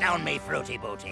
down me fruity booty.